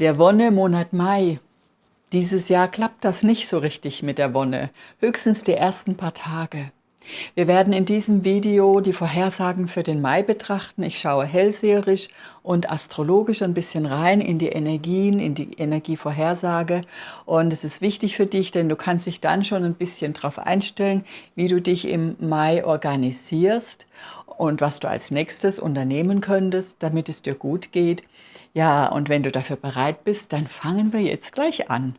Der Wonnemonat Mai. Dieses Jahr klappt das nicht so richtig mit der Wonne, höchstens die ersten paar Tage. Wir werden in diesem Video die Vorhersagen für den Mai betrachten. Ich schaue hellseherisch und astrologisch ein bisschen rein in die Energien, in die Energievorhersage. Und es ist wichtig für dich, denn du kannst dich dann schon ein bisschen darauf einstellen, wie du dich im Mai organisierst und was du als nächstes unternehmen könntest, damit es dir gut geht. Ja, und wenn du dafür bereit bist, dann fangen wir jetzt gleich an.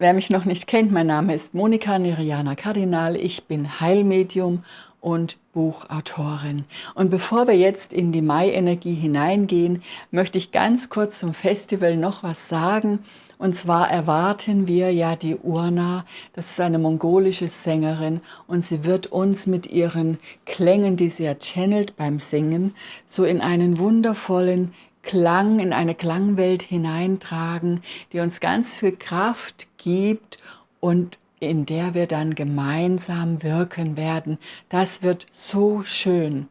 Wer mich noch nicht kennt, mein Name ist Monika Neriana Kardinal. Ich bin Heilmedium und Buchautorin. Und bevor wir jetzt in die Mai-Energie hineingehen, möchte ich ganz kurz zum Festival noch was sagen. Und zwar erwarten wir ja die Urna, das ist eine mongolische Sängerin und sie wird uns mit ihren Klängen, die sie ja channelt beim Singen, so in einen wundervollen Klang, in eine Klangwelt hineintragen, die uns ganz viel Kraft gibt und in der wir dann gemeinsam wirken werden. Das wird so schön.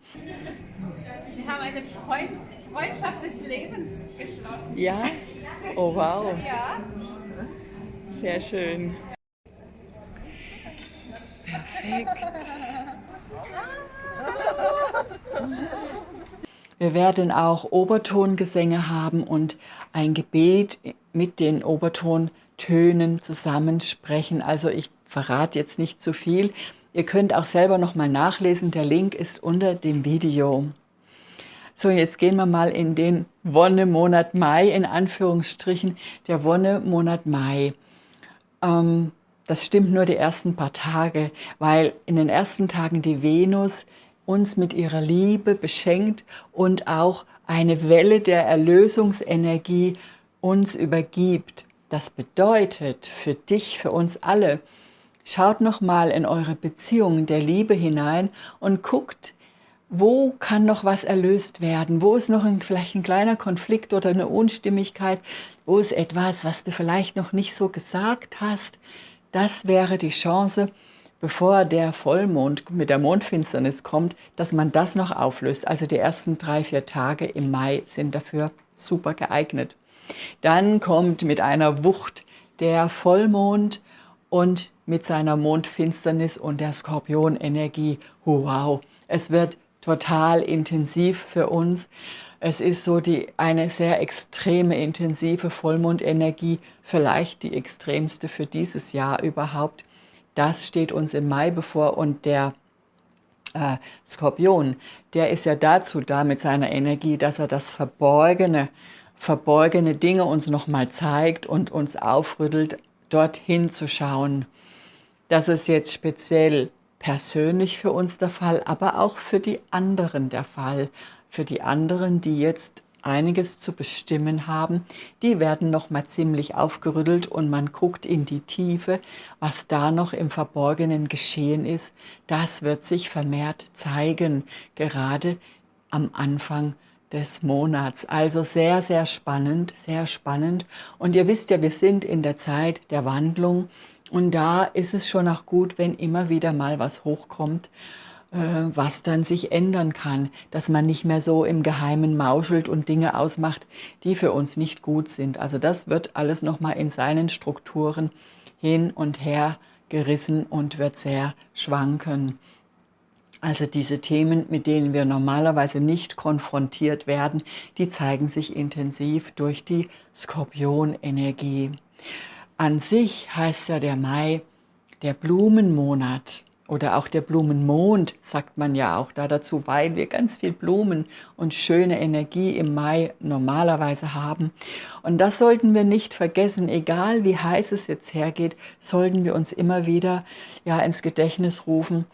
Wir haben eine Freund Freundschaft des Lebens geschlossen. Ja? Oh wow. Sehr schön. Perfekt. Wir werden auch Obertongesänge haben und ein Gebet mit den Obertontönen zusammensprechen. Also ich verrate jetzt nicht zu viel. Ihr könnt auch selber nochmal nachlesen. Der Link ist unter dem Video. So, jetzt gehen wir mal in den Wonnemonat Mai, in Anführungsstrichen, der Wonnemonat Mai. Ähm, das stimmt nur die ersten paar Tage, weil in den ersten Tagen die Venus uns mit ihrer Liebe beschenkt und auch eine Welle der Erlösungsenergie uns übergibt. Das bedeutet für dich, für uns alle, schaut nochmal in eure Beziehungen der Liebe hinein und guckt, wo kann noch was erlöst werden? Wo ist noch ein, vielleicht ein kleiner Konflikt oder eine Unstimmigkeit? Wo ist etwas, was du vielleicht noch nicht so gesagt hast? Das wäre die Chance, bevor der Vollmond mit der Mondfinsternis kommt, dass man das noch auflöst. Also die ersten drei, vier Tage im Mai sind dafür super geeignet. Dann kommt mit einer Wucht der Vollmond und mit seiner Mondfinsternis und der Skorpionenergie. Wow, es wird total intensiv für uns. Es ist so die, eine sehr extreme, intensive Vollmondenergie, vielleicht die extremste für dieses Jahr überhaupt. Das steht uns im Mai bevor und der äh, Skorpion, der ist ja dazu da mit seiner Energie, dass er das Verborgene, verborgene Dinge uns nochmal zeigt und uns aufrüttelt, dorthin zu schauen. Das ist jetzt speziell persönlich für uns der Fall, aber auch für die anderen der Fall. Für die anderen, die jetzt einiges zu bestimmen haben, die werden noch mal ziemlich aufgerüttelt und man guckt in die Tiefe, was da noch im Verborgenen geschehen ist. Das wird sich vermehrt zeigen, gerade am Anfang des Monats. Also sehr, sehr spannend, sehr spannend. Und ihr wisst ja, wir sind in der Zeit der Wandlung und da ist es schon auch gut, wenn immer wieder mal was hochkommt, äh, was dann sich ändern kann, dass man nicht mehr so im Geheimen mauschelt und Dinge ausmacht, die für uns nicht gut sind. Also das wird alles nochmal in seinen Strukturen hin und her gerissen und wird sehr schwanken. Also diese Themen, mit denen wir normalerweise nicht konfrontiert werden, die zeigen sich intensiv durch die Skorpionenergie. An sich heißt ja der Mai der Blumenmonat oder auch der Blumenmond, sagt man ja auch da dazu, weil wir ganz viel Blumen und schöne Energie im Mai normalerweise haben. Und das sollten wir nicht vergessen, egal wie heiß es jetzt hergeht, sollten wir uns immer wieder ja, ins Gedächtnis rufen,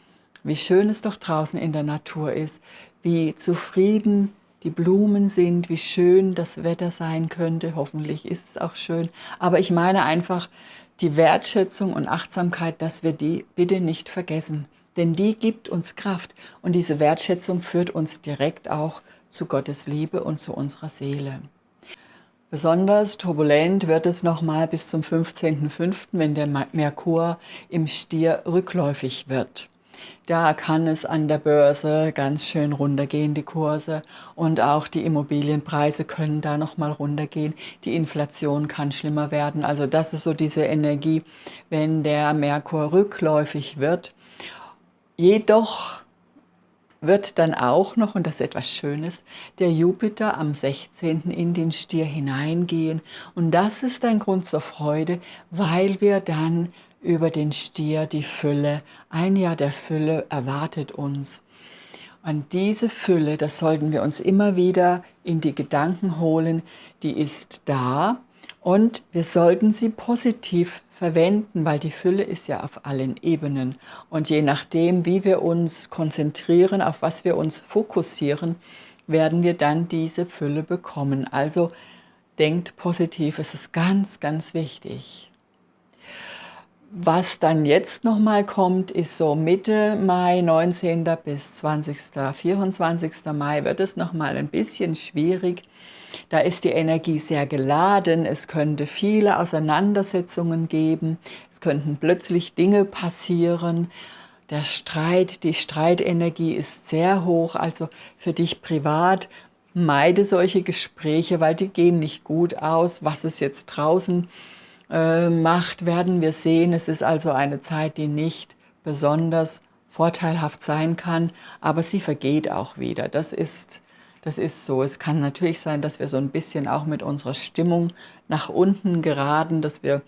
wie schön es doch draußen in der Natur ist, wie zufrieden die Blumen sind, wie schön das Wetter sein könnte. Hoffentlich ist es auch schön. Aber ich meine einfach, die Wertschätzung und Achtsamkeit, dass wir die bitte nicht vergessen. Denn die gibt uns Kraft und diese Wertschätzung führt uns direkt auch zu Gottes Liebe und zu unserer Seele. Besonders turbulent wird es nochmal bis zum 15.05., wenn der Merkur im Stier rückläufig wird. Da kann es an der Börse ganz schön runtergehen, die Kurse. Und auch die Immobilienpreise können da nochmal runtergehen. Die Inflation kann schlimmer werden. Also das ist so diese Energie, wenn der Merkur rückläufig wird. Jedoch wird dann auch noch, und das ist etwas Schönes, der Jupiter am 16. in den Stier hineingehen. Und das ist ein Grund zur Freude, weil wir dann über den Stier die Fülle, ein Jahr der Fülle erwartet uns. Und diese Fülle, das sollten wir uns immer wieder in die Gedanken holen, die ist da und wir sollten sie positiv verwenden, weil die Fülle ist ja auf allen Ebenen. Und je nachdem, wie wir uns konzentrieren, auf was wir uns fokussieren, werden wir dann diese Fülle bekommen. Also denkt positiv, es ist ganz, ganz wichtig. Was dann jetzt nochmal kommt, ist so Mitte Mai, 19. bis 20. 24. Mai wird es nochmal ein bisschen schwierig. Da ist die Energie sehr geladen, es könnte viele Auseinandersetzungen geben, es könnten plötzlich Dinge passieren. Der Streit, die Streitenergie ist sehr hoch, also für dich privat meide solche Gespräche, weil die gehen nicht gut aus. Was es jetzt draußen äh, macht, werden wir sehen. Es ist also eine Zeit, die nicht besonders vorteilhaft sein kann, aber sie vergeht auch wieder. Das ist, das ist so. Es kann natürlich sein, dass wir so ein bisschen auch mit unserer Stimmung nach unten geraten, dass wir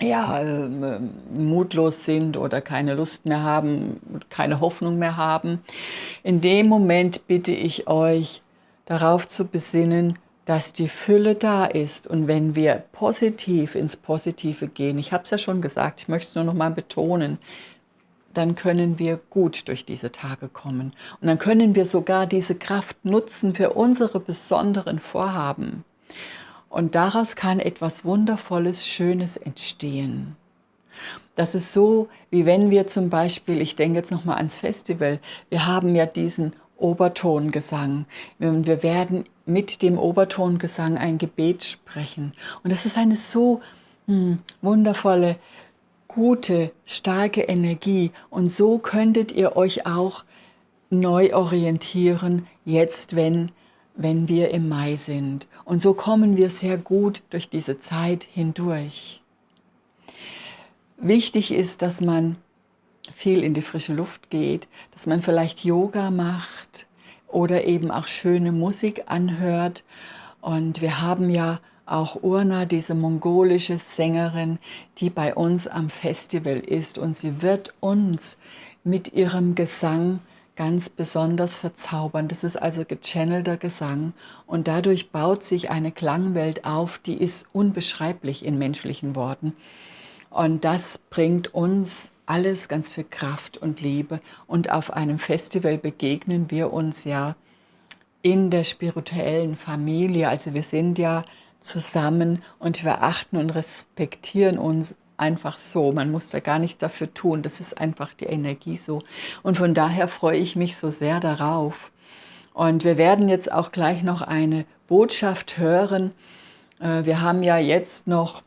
ja, äh, mutlos sind oder keine Lust mehr haben, keine Hoffnung mehr haben. In dem Moment bitte ich euch, darauf zu besinnen, dass die Fülle da ist und wenn wir positiv ins Positive gehen, ich habe es ja schon gesagt, ich möchte es nur noch mal betonen, dann können wir gut durch diese Tage kommen. Und dann können wir sogar diese Kraft nutzen für unsere besonderen Vorhaben. Und daraus kann etwas Wundervolles, Schönes entstehen. Das ist so, wie wenn wir zum Beispiel, ich denke jetzt nochmal ans Festival, wir haben ja diesen Obertongesang. Und wir werden mit dem Obertongesang ein Gebet sprechen. Und das ist eine so hm, wundervolle, gute, starke Energie. Und so könntet ihr euch auch neu orientieren, jetzt, wenn, wenn wir im Mai sind. Und so kommen wir sehr gut durch diese Zeit hindurch. Wichtig ist, dass man viel in die frische Luft geht, dass man vielleicht Yoga macht oder eben auch schöne Musik anhört. Und wir haben ja auch Urna, diese mongolische Sängerin, die bei uns am Festival ist. Und sie wird uns mit ihrem Gesang ganz besonders verzaubern. Das ist also gechannelter Gesang und dadurch baut sich eine Klangwelt auf, die ist unbeschreiblich in menschlichen Worten. Und das bringt uns alles ganz viel Kraft und Liebe. Und auf einem Festival begegnen wir uns ja in der spirituellen Familie. Also wir sind ja zusammen und wir achten und respektieren uns einfach so. Man muss da gar nichts dafür tun. Das ist einfach die Energie so. Und von daher freue ich mich so sehr darauf. Und wir werden jetzt auch gleich noch eine Botschaft hören. Äh, wir haben ja jetzt noch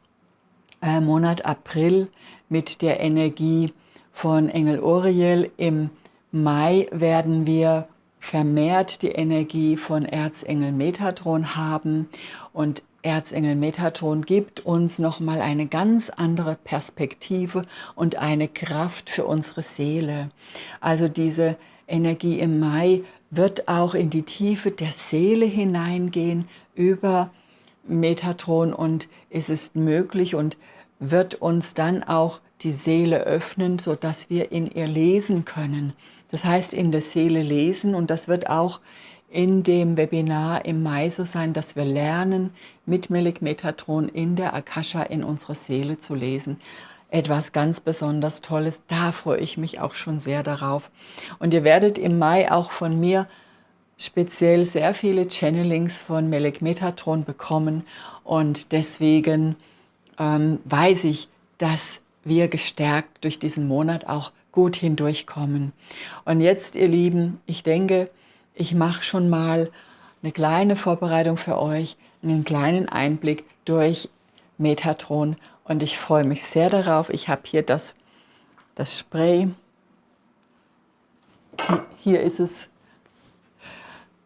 äh, Monat April mit der Energie von Engel Oriel. Im Mai werden wir vermehrt die Energie von Erzengel Metatron haben und Erzengel Metatron gibt uns nochmal eine ganz andere Perspektive und eine Kraft für unsere Seele. Also diese Energie im Mai wird auch in die Tiefe der Seele hineingehen über Metatron und es ist möglich und wird uns dann auch die Seele öffnen, sodass wir in ihr lesen können. Das heißt, in der Seele lesen und das wird auch in dem Webinar im Mai so sein, dass wir lernen, mit Melik Metatron in der Akasha in unserer Seele zu lesen. Etwas ganz besonders Tolles, da freue ich mich auch schon sehr darauf. Und ihr werdet im Mai auch von mir speziell sehr viele Channelings von Melik Metatron bekommen und deswegen ähm, weiß ich, dass wir gestärkt durch diesen Monat auch gut hindurchkommen. Und jetzt, ihr Lieben, ich denke, ich mache schon mal eine kleine Vorbereitung für euch, einen kleinen Einblick durch Metatron und ich freue mich sehr darauf. Ich habe hier das, das Spray. Hier ist es,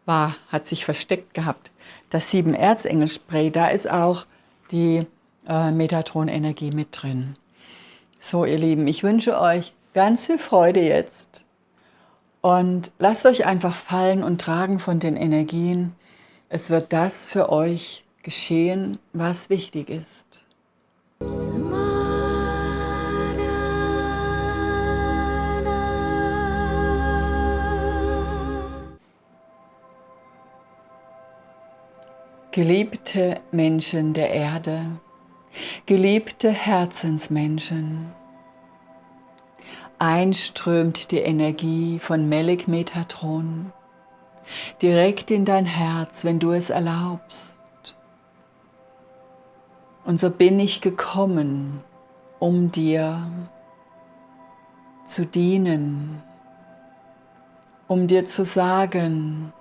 war, hat sich versteckt gehabt. Das sieben Erzengel Spray, da ist auch die äh, Metatron-Energie mit drin. So, ihr Lieben, ich wünsche euch ganz viel Freude jetzt und lasst euch einfach fallen und tragen von den Energien. Es wird das für euch geschehen, was wichtig ist. Geliebte Menschen der Erde, geliebte Herzensmenschen, einströmt die Energie von Melek Metatron direkt in dein Herz, wenn du es erlaubst. Und so bin ich gekommen, um dir zu dienen, um dir zu sagen,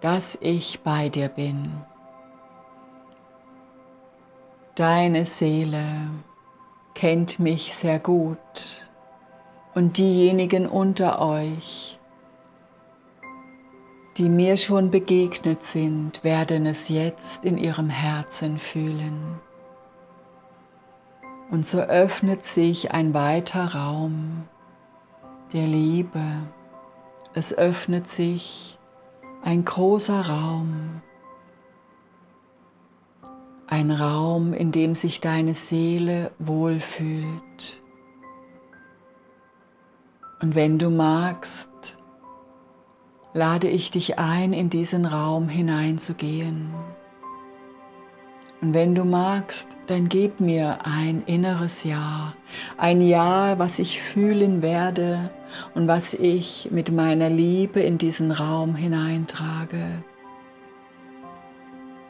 dass ich bei dir bin. Deine Seele kennt mich sehr gut und diejenigen unter euch, die mir schon begegnet sind, werden es jetzt in ihrem Herzen fühlen. Und so öffnet sich ein weiter Raum der Liebe. Es öffnet sich ein großer Raum. Ein Raum, in dem sich deine Seele wohlfühlt. Und wenn du magst, lade ich dich ein, in diesen Raum hineinzugehen. Und wenn du magst, dann gib mir ein inneres Ja, ein Ja, was ich fühlen werde und was ich mit meiner Liebe in diesen Raum hineintrage.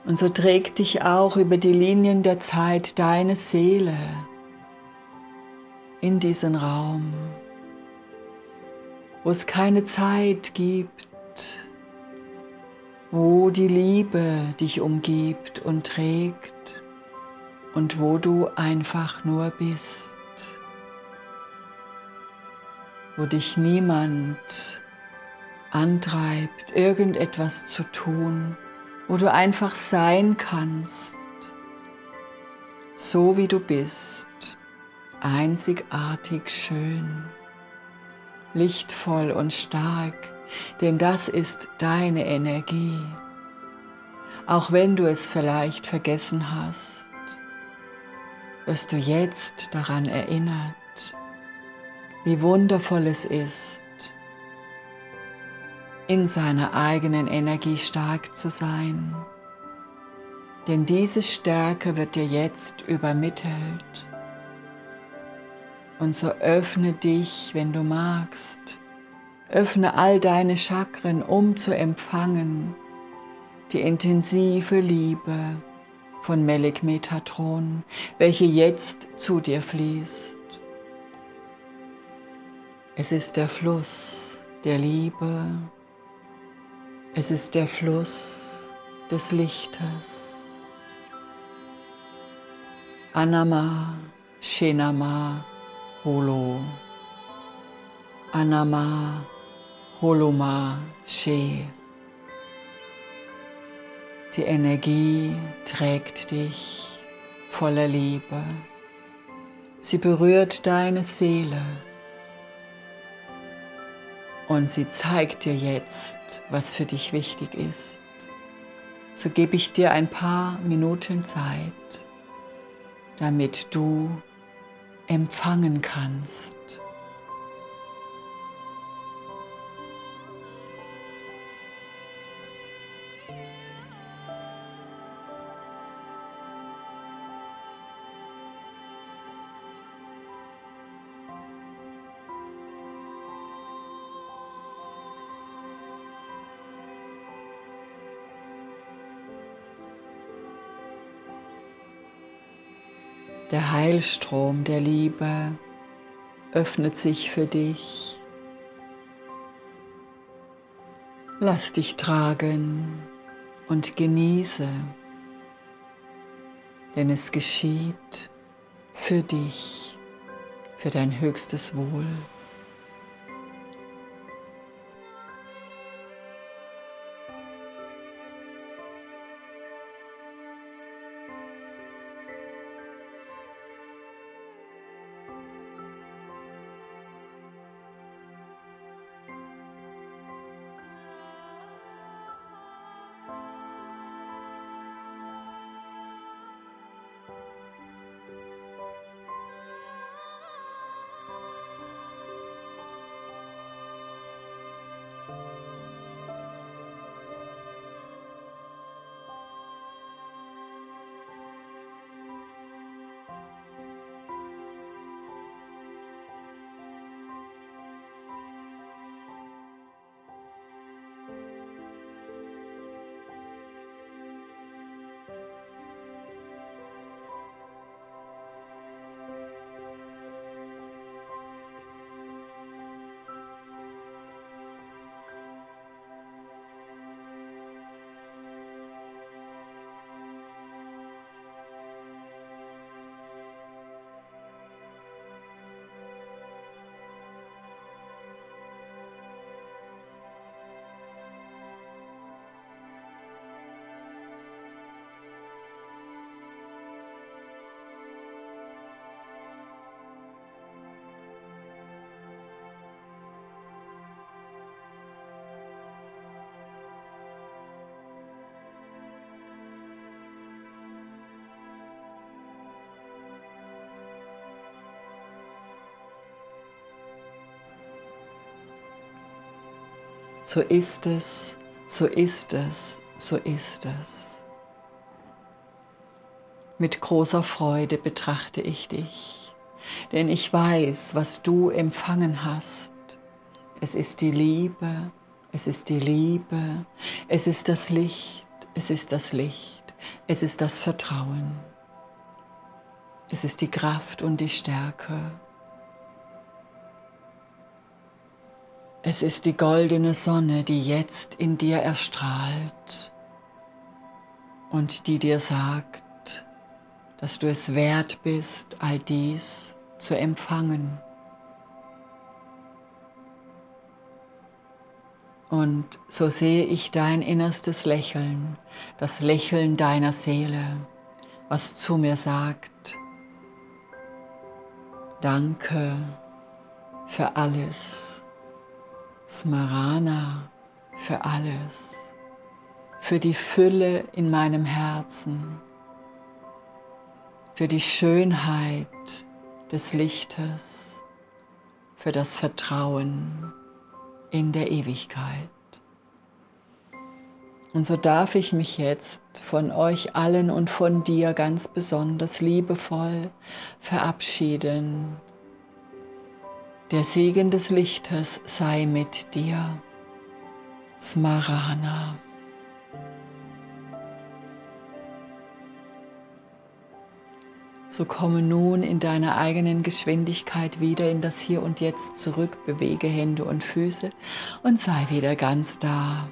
Und so trägt dich auch über die Linien der Zeit deine Seele in diesen Raum, wo es keine Zeit gibt, wo die Liebe dich umgibt und trägt und wo du einfach nur bist, wo dich niemand antreibt, irgendetwas zu tun, wo du einfach sein kannst, so wie du bist, einzigartig schön, lichtvoll und stark, denn das ist deine Energie. Auch wenn du es vielleicht vergessen hast, wirst du jetzt daran erinnert, wie wundervoll es ist, in seiner eigenen Energie stark zu sein. Denn diese Stärke wird dir jetzt übermittelt. Und so öffne dich, wenn du magst, Öffne all deine Chakren, um zu empfangen die intensive Liebe von Melek Metatron, welche jetzt zu dir fließt. Es ist der Fluss der Liebe, es ist der Fluss des Lichtes. Anama, Shenama, Holo. Anama, Holoma She. Die Energie trägt dich voller Liebe. Sie berührt deine Seele und sie zeigt dir jetzt, was für dich wichtig ist. So gebe ich dir ein paar Minuten Zeit, damit du empfangen kannst. Der Heilstrom der Liebe öffnet sich für dich. Lass dich tragen und genieße denn es geschieht für dich, für dein höchstes Wohl. So ist es, so ist es, so ist es. Mit großer Freude betrachte ich dich, denn ich weiß, was du empfangen hast. Es ist die Liebe, es ist die Liebe, es ist das Licht, es ist das Licht, es ist das Vertrauen. Es ist die Kraft und die Stärke. Es ist die goldene Sonne, die jetzt in dir erstrahlt und die dir sagt, dass du es wert bist, all dies zu empfangen. Und so sehe ich dein innerstes Lächeln, das Lächeln deiner Seele, was zu mir sagt, danke für alles. Smarana für alles, für die Fülle in meinem Herzen, für die Schönheit des Lichtes, für das Vertrauen in der Ewigkeit. Und so darf ich mich jetzt von euch allen und von dir ganz besonders liebevoll verabschieden der Segen des Lichtes sei mit dir. Smarana. So komme nun in deiner eigenen Geschwindigkeit wieder in das Hier und Jetzt zurück, bewege Hände und Füße und sei wieder ganz da.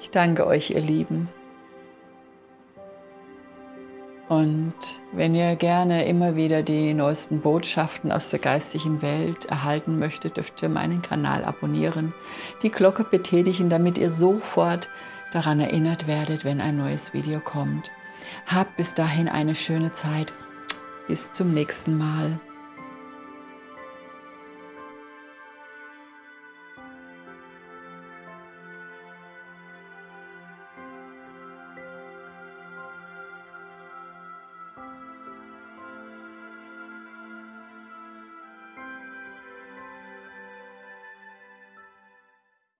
Ich danke euch, ihr Lieben. Und wenn ihr gerne immer wieder die neuesten Botschaften aus der geistigen Welt erhalten möchtet, dürft ihr meinen Kanal abonnieren, die Glocke betätigen, damit ihr sofort daran erinnert werdet, wenn ein neues Video kommt. Habt bis dahin eine schöne Zeit. Bis zum nächsten Mal.